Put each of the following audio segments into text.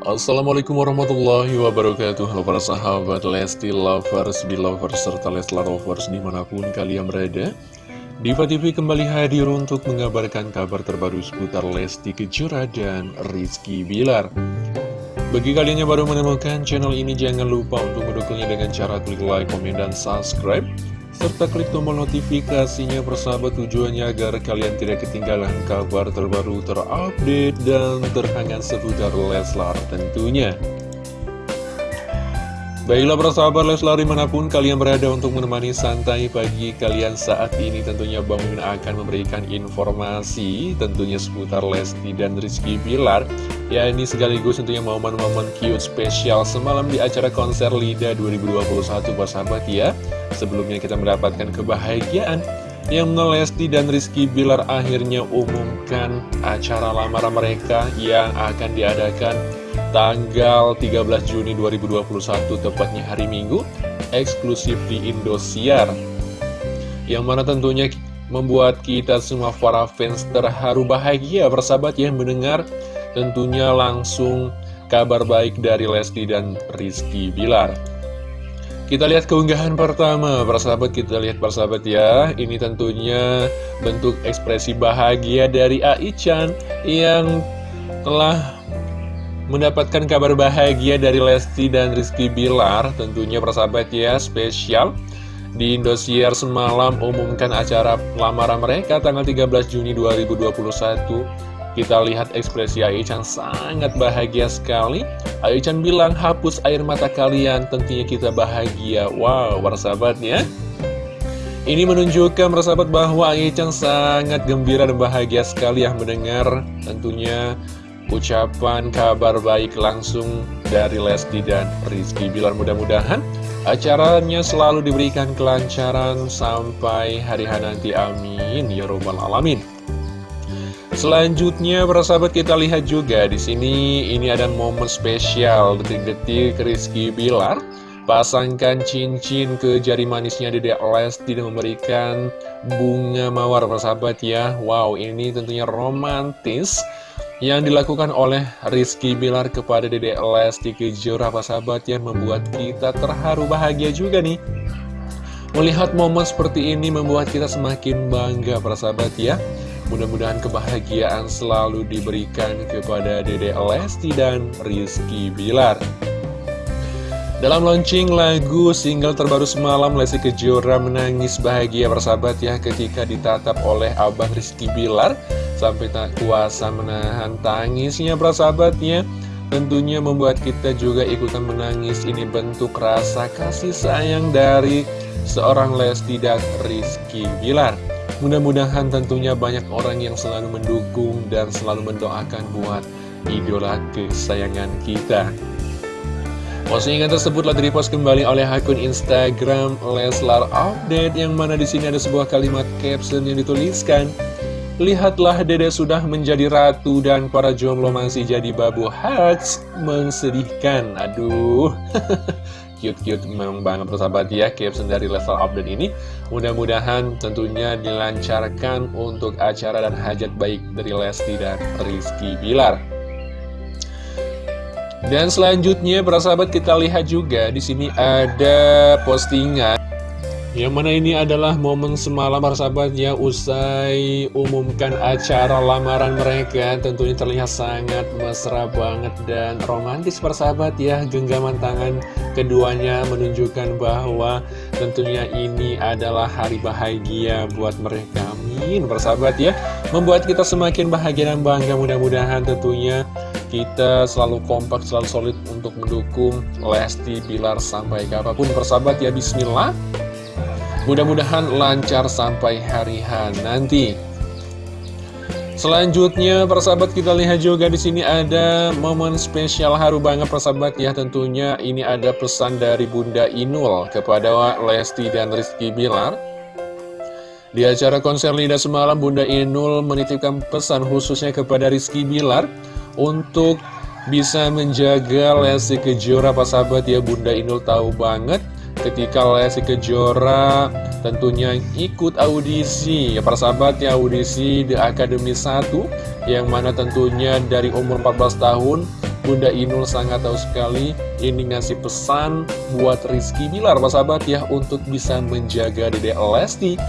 Assalamualaikum warahmatullahi wabarakatuh. Halo para sahabat Lesti Lovers, Belovers, serta Leslar Lovers di mana pun kalian berada. Diva TV kembali hadir untuk mengabarkan kabar terbaru seputar Lesti Kejora dan Rizky Bilar. Bagi kalian yang baru menemukan channel ini jangan lupa untuk mendukungnya dengan cara klik like, komen, dan subscribe serta klik tombol notifikasinya persahabat tujuannya agar kalian tidak ketinggalan kabar terbaru terupdate dan terhangat seputar Leslar tentunya. Baiklah persahabat Leslar di mana pun kalian berada untuk menemani santai pagi kalian saat ini tentunya Bang Mimin akan memberikan informasi tentunya seputar Lesti dan Rizky Bilar. Ya ini sekaligus tentunya momen-momen cute spesial semalam di acara konser LIDA 2021 persahabat ya. Sebelumnya kita mendapatkan kebahagiaan yang Lesti dan Rizky Bilar akhirnya umumkan acara lamaran mereka yang akan diadakan tanggal 13 Juni 2021 tepatnya hari Minggu eksklusif di Indosiar yang mana tentunya membuat kita semua para fans terharu bahagia persahabat yang mendengar tentunya langsung kabar baik dari Lesti dan Rizky Bilar. Kita lihat keunggahan pertama, persahabat kita lihat persahabat ya. Ini tentunya bentuk ekspresi bahagia dari Aichan yang telah mendapatkan kabar bahagia dari Lesti dan Rizky Bilar. Tentunya persahabat ya, spesial. Di Indosiar semalam umumkan acara lamaran mereka tanggal 13 Juni 2021 kita lihat ekspresi Aichan sangat bahagia sekali. Aichan bilang, hapus air mata kalian, tentunya kita bahagia. Wow, persahabatnya. Ini menunjukkan persahabat bahwa Aichan sangat gembira dan bahagia sekali yang mendengar tentunya ucapan kabar baik langsung dari Lesti dan Rizky Bilar. Mudah-mudahan acaranya selalu diberikan kelancaran sampai hari hari nanti. Amin. Ya Robbal Alamin. Selanjutnya, para sahabat kita lihat juga di sini ini ada momen spesial detik-detik Rizky Bilar pasangkan cincin ke jari manisnya Dedek Lesti dan memberikan bunga mawar para sahabat ya. Wow, ini tentunya romantis yang dilakukan oleh Rizky Bilar kepada Dedek Lesti Kejora para sahabat ya membuat kita terharu bahagia juga nih. Melihat momen seperti ini membuat kita semakin bangga para sahabat ya. Mudah-mudahan kebahagiaan selalu diberikan kepada Dede Lesti dan Rizky Bilar. Dalam launching lagu single terbaru semalam, Lesti Kejora menangis bahagia bersahabat ya ketika ditatap oleh Abang Rizky Bilar sampai tak kuasa menahan tangisnya bersahabatnya. Tentunya membuat kita juga ikutan menangis Ini bentuk rasa kasih sayang dari seorang Lesti dan Rizky Bilar Mudah-mudahan tentunya banyak orang yang selalu mendukung dan selalu mendoakan buat idola kesayangan kita. Postingan tersebut telah direpost kembali oleh akun Instagram Leslar Update yang mana di sini ada sebuah kalimat caption yang dituliskan Lihatlah dede sudah menjadi ratu dan para jomblo masih jadi babu. Hats Mensedihkan, aduh cute-cute memang banget persahabat ya caption dari level update ini. Mudah-mudahan tentunya dilancarkan untuk acara dan hajat baik dari Lesti dan Rizky Bilar. Dan selanjutnya persahabat kita lihat juga di sini ada postingan yang mana ini adalah momen semalam persahabat ya usai umumkan acara lamaran mereka. Tentunya terlihat sangat mesra banget dan romantis persahabat ya Genggaman tangan keduanya menunjukkan bahwa tentunya ini adalah hari bahagia buat mereka. Amin persahabat ya. Membuat kita semakin bahagia dan bangga. Mudah-mudahan tentunya kita selalu kompak, selalu solid untuk mendukung Lesti Bilar sampai kapan pun persahabat ya. Bismillah Mudah-mudahan lancar sampai hari H nanti. Selanjutnya, persahabat kita lihat juga di sini ada momen spesial haru banget persahabat ya. Tentunya ini ada pesan dari Bunda Inul kepada Lesti dan Rizky Bilar. Di acara konser Lida semalam, Bunda Inul menitipkan pesan khususnya kepada Rizky Bilar untuk bisa menjaga Lesti Kejora, persahabat ya. Bunda Inul tahu banget ketika Lesti Kejora tentunya ikut audisi ya para sahabat ya audisi The Academy 1 yang mana tentunya dari umur 14 tahun Bunda Inul sangat tahu sekali ini ngasih pesan buat Rizky Bilar, Pak sahabat ya, untuk bisa menjaga Dede Lesti.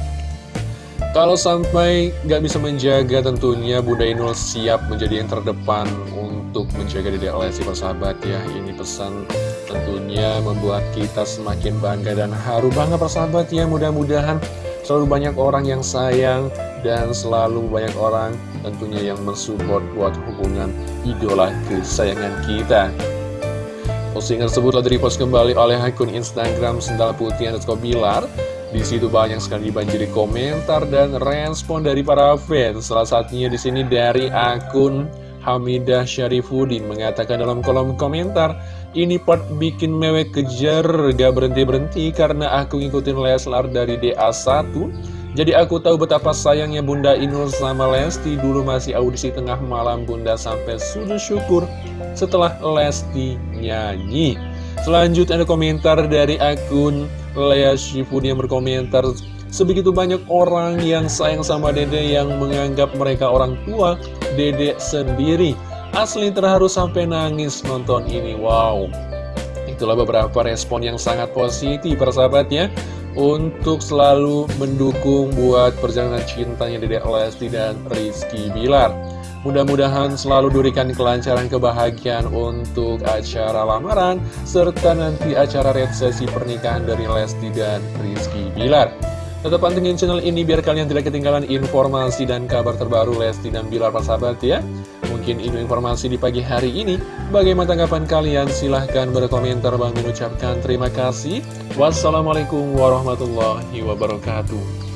Kalau sampai nggak bisa menjaga tentunya Bunda Inul siap menjadi yang terdepan untuk menjaga Dede Lesti, Pak sahabat ya. Ini pesan tentunya membuat kita semakin bangga dan haru banget, Pak sahabat ya. Mudah-mudahan selalu banyak orang yang sayang dan selalu banyak orang tentunya yang mensupport buat hubungan idola kesayangan kita. Postingan tersebut telah direpost kembali oleh akun Instagram Sendal Putih Bilar. Di situ banyak sekali dibanjiri komentar dan respon dari para fans. Salah satunya di sini dari akun Hamidah Syarifuddin mengatakan dalam kolom komentar, ini part bikin mewek kejar, gak berhenti-berhenti karena aku ngikutin Leslar dari DA1 jadi aku tahu betapa sayangnya Bunda Inul sama Lesti dulu masih audisi tengah malam Bunda sampai sujud syukur setelah Lesti nyanyi. Selanjutnya ada komentar dari akun Lea Shifun yang berkomentar Sebegitu banyak orang yang sayang sama dede yang menganggap mereka orang tua Dede sendiri Asli terharu sampai nangis nonton ini Wow Itulah beberapa respon yang sangat positif persahabatnya untuk selalu mendukung buat perjalanan cintanya Dedek Lesti dan Rizky Bilar. Mudah-mudahan selalu diberikan kelancaran kebahagiaan untuk acara lamaran, serta nanti acara resepsi pernikahan dari Lesti dan Rizky Bilar. Tetap pantengin channel ini biar kalian tidak ketinggalan informasi dan kabar terbaru Lesti dan Bilar sahabat ya. Mungkin ini informasi di pagi hari ini. Bagaimana tanggapan kalian? Silahkan berkomentar. Bang mengucapkan terima kasih. Wassalamualaikum warahmatullahi wabarakatuh.